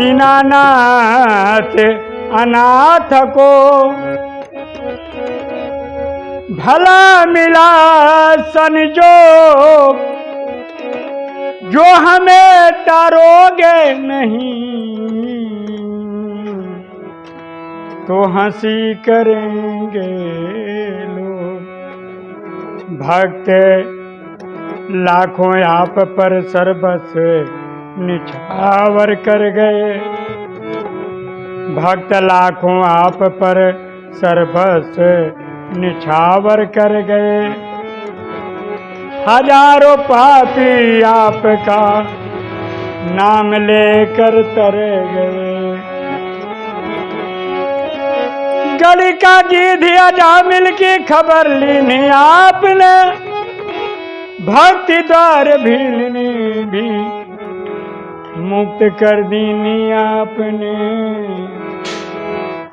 दीनानाथ अनाथ को भला मिला संजोग जो हमें तारोगे नहीं। तो हँसी करेंगे लोग। भक्त, लाखों आप पर सर्वस निछावर कर गए। भक्त लाखों आप पर सर्वस निछावर कर गए। हज़ारों पापी आपका नाम लेकर तर गए। गली का गीध अजा मिल की खबर लीनी आपने, भक्ति द्वार भीलनी भी मुक्त कर दीनी आपने।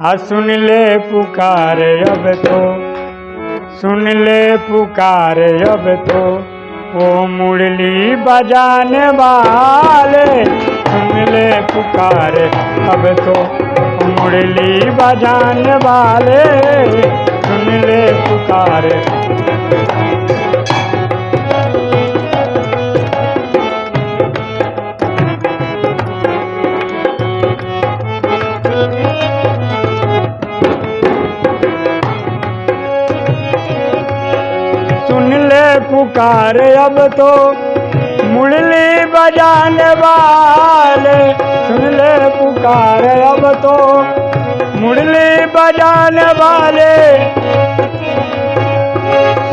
हाँ सुन ले पुकार अब तो। सुन ले पुकार अब तो। वो मुरली बजाने वाले, सुन ले पुकार अब तो। मुरली बजाने वाले, सुन ले पुकार अब तो मुरली बजाने वाले। सुन ले पुकार अब तो मुरली बजाने वाले।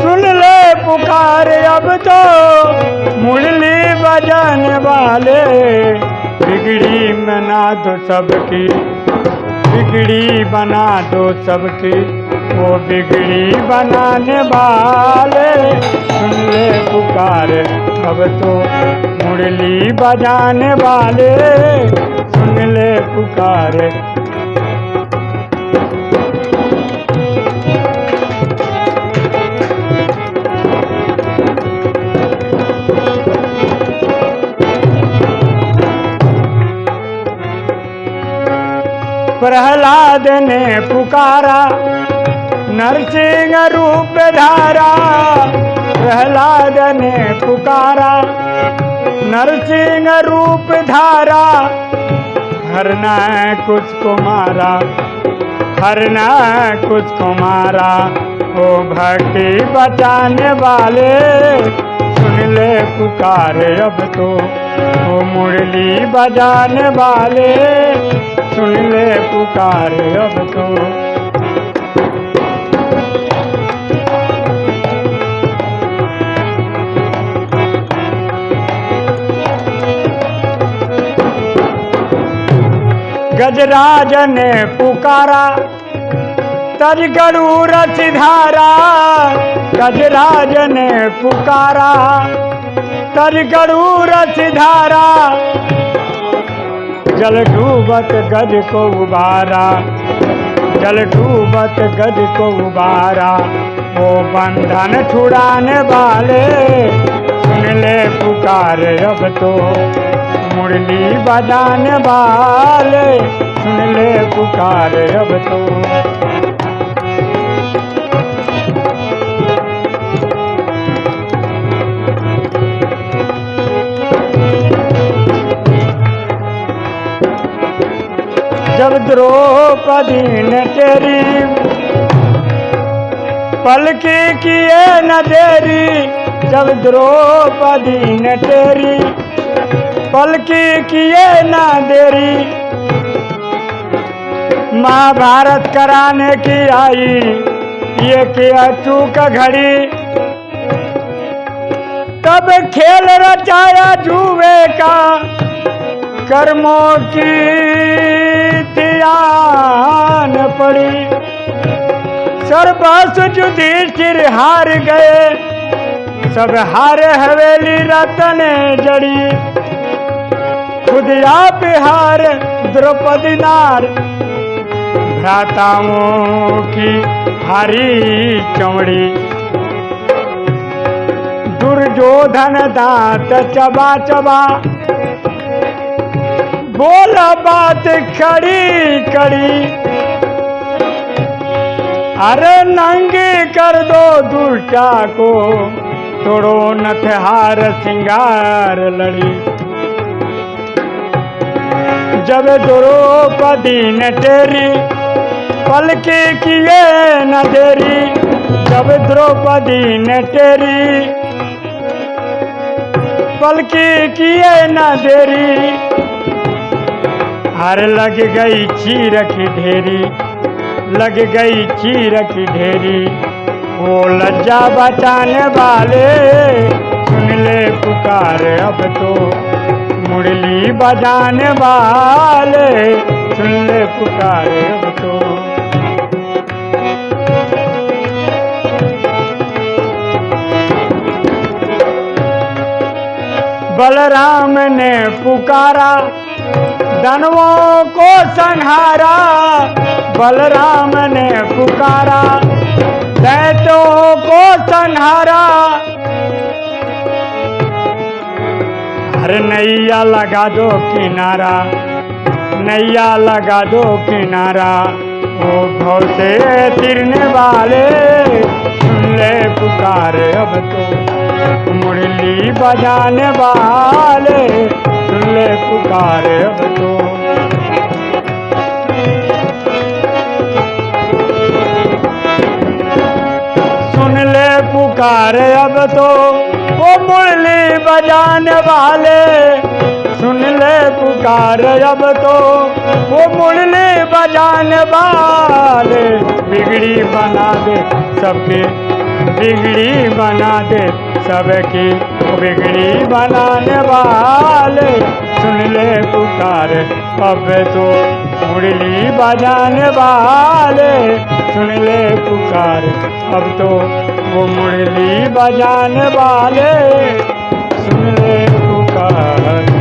सुन ले पुकार अब तो मुरली बजाने वाले। बिगड़ी मना दो सबकी बिगड़ी बना दो सबकी। वो बिगड़ी बनाने वाले। सुन ले पुकार, अब तो मुरली बजाने वाले। सुन ले पुकार प्रहलाद ने पुकारा, नरसिंह रूप धारा प्रहलाद ने पुकारा, नरसिंह रूप धारा हरना कुछ कुमारा हरना कुछ कुमारा, ओ भक्ति बचाने वाले, सुन ले पुकार अब तो ओ मुरली बजाने वाले सुन ले पुकार अब तो। गजराज ने पुकारा, तज गरुड़ सिधारा गजराज ने पुकारा, तज गरुड़ सिधारा जल डूबत गज को उबारा, जल डूबत गज को उबारा। वो बंधन छुड़ाने वाले, सुन ले पुकार अब तो। मुरली बजाने वाले, सुन ले पुकार अब तो। द्रौपदी ने पलकी किए न देरी, जब द्रौपदी ने पलकी किए न देरी। महाभारत कराने की आई, ये किया चूक घड़ी। तब खेल रचाया जुए का, कर्मों की पड़ी। सर्वस युधिष्ठिर हार गए। सब हारे हवेली रतन जड़ी। खुद आप हार द्रौपदी नार। भ्राताओं की हारी चमड़ी। दुर्योधन दांत चबा चबा। बोला बात खड़ी कड़ी। अरे नंगे कर दो दुष्टा को। तोड़ो नथहार सिंगार लड़ी। जब द्रौपदी ने तेरी पलके किए न देरी, जब द्रौपदी ने तेरी पलके किए न देरी, हर लग गई चीर की ढेरी। लग गई चीर की ढेरी। वो लज्जा बचाने वाले, सुन ले पुकार अब तो। मुरली बजाने वाले, सुन ले पुकार अब तो। बलराम ने पुकारा धनवों को संहारा, बलराम ने पुकारा दैत्यों को संहारा। अरे नैया लगा दो किनारा, नैया लगा दो किनारा। ओ भव से तिरने वाले, सुन ले पुकार अब तो। मुरली बजाने वाले पुकार अब तो सुन ले पुकार अब तो वो मुरली बजाने वाले। सुन ले पुकार अब तो वो मुरली बजाने वाले। बिगड़ी बना दे सबके बिगड़ी बना दे सबकी तो बिगड़ी बनाने वाले। सुन ले पुकार, अब तो मुरली बजाने वाले। सुन ले पुकार, अब तो वो मुरली बजाने वाले। सुन ले पुकार।